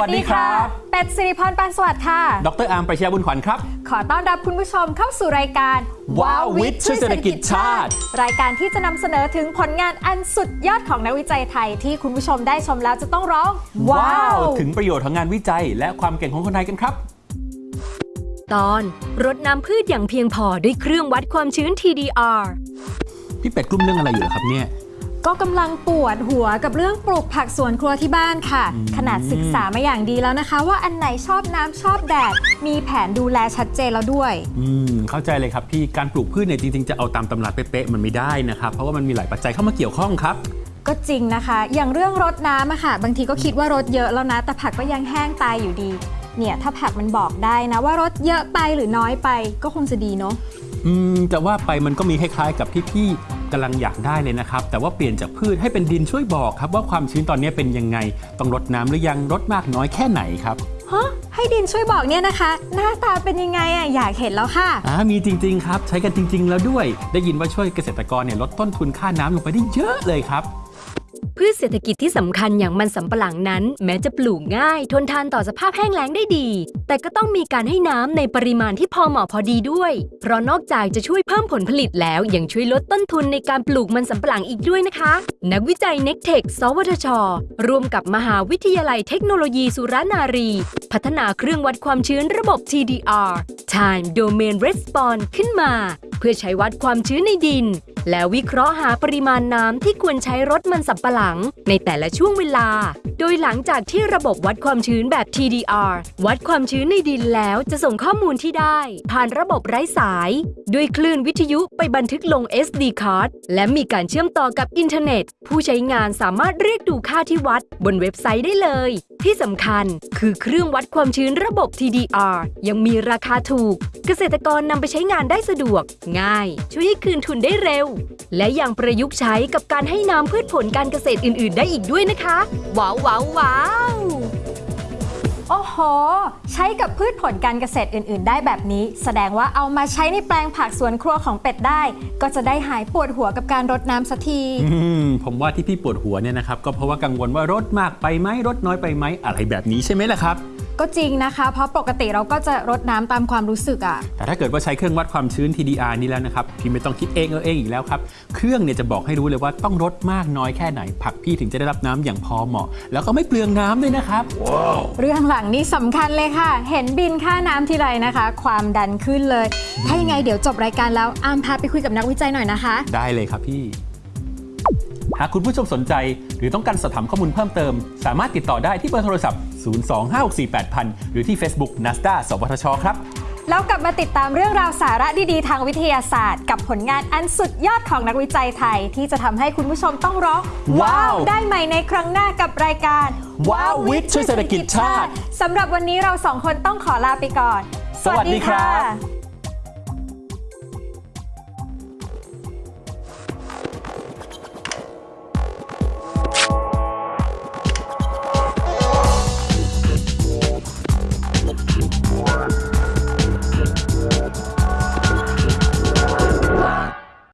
วัสดีครับ เป็ดสิริพรปานสวัสดิ์ค่ะ ดรอาร์มประชยาบุญขวัญครับ ขอต้อนรับคุณผู้ชมเข้าสู่รายการว้าววิทย์ช่วยเศรษฐกิจชาติ รายการที่จะนำเสนอถึงผลงานอันสุดยอดของนักวิจัยไทยที่คุณผู้ชมได้ชมแล้วจะต้องร้อง ว้าว ถึงประโยชน์ของงานวิจัย และความเก่งของคนไทยกันครับ ตอนรดน้ำพืชอย่างเพียงพอด้วยเครื่องวัดความชื้น TDR พี่เป็ดกลุ้มเรื่องอะไรอยู่เหรอครับเนี่ย ก็กำลังปวดหัวกับเรื่องปลูกผักสวนครัวที่บ้านค่ะ ขนาดศึกษามาอย่างดีแล้วนะคะ ว่าอันไหนชอบน้ำชอบแดด มีแผนดูแลชัดเจนแล้วด้วย อืมเข้าใจเลยครับพี่การปลูกพืชเนี่ยจริงๆจะเอาตามตำราเป๊ะๆมันไม่ได้นะครับ เพราะว่ามันมีหลายปัจจัยเข้ามาเกี่ยวข้องครับก็จริงนะคะ อย่างเรื่องรดน้ำอะค่ะ บางทีก็คิดว่ารดเยอะแล้วนะ แต่ผักก็ยังแห้งตายอยู่ดี เนี่ยถ้าผักมันบอกได้นะ ว่ารดเยอะไปหรือน้อยไปก็คงจะดีเนาะ อืมจะว่าไปมันก็มีคล้ายๆกับที่พี่กำลังอยากได้เลยนะครับ แต่ว่าเปลี่ยนจากพืชให้เป็นดินช่วยบอกครับว่าความชื้นตอนนี้เป็นยังไง ต้องรดน้ำหรือยังรดมากน้อยแค่ไหนครับฮะให้ดินช่วยบอกเนี่ยนะคะ หน้าตาเป็นยังไงอะอยากเห็นแล้วค่ะอ่ามีจริง ๆ ครับ ใช้กันจริง ๆ แล้วด้วย ได้ยินว่าช่วยเกษตรกรเนี่ยลดต้นทุนค่าน้ำลงไปได้เยอะเลยครับ พืชเศรษฐกิจที่สำคัญอย่างมันสำปะหลังนั้น แม้จะปลูกง่าย ทนทานต่อสภาพแห้งแล้งได้ดี แต่ก็ต้องมีการให้น้ำในปริมาณที่พอเหมาะพอดีด้วย เพราะนอกจากจะช่วยเพิ่มผลผลิตแล้ว ยังช่วยลดต้นทุนในการปลูกมันสำปะหลังอีกด้วยนะคะ นักวิจัย n e c t e c h สวทช ร่วมกับมหาวิทยาลัยเทคโนโลยีสุรนารี พัฒนาเครื่องวัดความชื้นระบบ TDR Time Domain Response ขึ้นมา เพื่อใช้วัดความชื้นในดิน แล้ววิเคราะห์หาปริมาณน้ำที่ควรใช้รดมันสำปะหลัง ในแต่ละช่วงเวลา โดยหลังจากที่ระบบวัดความชื้นแบบ TDR วัดความชื้นในดินแล้วจะส่งข้อมูลที่ได้ ผ่านระบบไร้สาย ด้วยคลื่นวิทยุไปบันทึกลง SD card และมีการเชื่อมต่อกับอินเทอร์เน็ต ผู้ใช้งานสามารถเรียกดูค่าที่วัด บนเว็บไซต์ได้เลย ที่สำคัญคือเครื่องวัดความชื้นระบบ TDR ยังมีราคาถูก เกษตรกรนำไปใช้งานได้สะดวก ง่าย ช่วยให้คืนทุนได้เร็วและยังประยุกต์ใช้กับการให้น้ำพืชผลการเกษตรอื่น ๆ ได้อีกด้วยนะคะ ว้าวว้าวว้าวโอ้โห ใช้กับพืชผลการเกษตรอื่น ๆ ได้แบบนี้ แสดงว่าเอามาใช้ในแปลงผักสวนครัวของเป็ดได้ ก็จะได้หายปวดหัวกับการรดน้ำสักทีอืมผมว่าที่พี่ปวดหัวเนี่ยนะครับก็เพราะว่ากังวลว่ารถมากไปไหมรถน้อยไปไหมอะไรแบบนี้ใช่ไหมล่ะครับ ก็จริงนะคะ เพราะปกติเราก็จะรดน้ำตามความรู้สึกอะแต่ถ้าเกิดว่าใช้เครื่องวัดความชื้น TDR นี่แล้วนะครับพี่ไม่ต้องคิดเองเออเองอีกแล้วครับ เครื่องเนี่ยจะบอกให้รู้เลยว่าต้องรดมากน้อยแค่ไหน ผักพี่ถึงจะได้รับน้ำอย่างพอเหมาะ แล้วก็ไม่เปลืองน้ำด้วยนะครับเรื่องหลังนี่สำคัญเลยค่ะ เห็นบินค่าน้ำทีไรนะคะ ความดันขึ้นเลย ถ้ายังไงเดี๋ยวจบรายการแล้วอามพาไปคุยกับนักวิจัยหน่อยนะคะ ได้เลยครับพี่หากคุณผู้ชมสนใจ หรือต้องการสอบถามข้อมูลเพิ่มเติม สามารถติดต่อได้ที่เบอร์โทรศัพท์ 025648000 หรือที่ Facebook NASDA สวทชครับแล้วกลับมาติดตามเรื่องราวสาระดีๆ ทางวิทยาศาสตร์ กับผลงานอันสุดยอดของนักวิจัยไทย ที่จะทำให้คุณผู้ชมต้องร้อง ว้าว ได้ใหม่ในครั้งหน้ากับรายการ ว้าววิทย์ช่วยเศรษฐกิจชาติสำหรับวันนี้เราสองคนต้องขอลาไปก่อน สวัสดีครั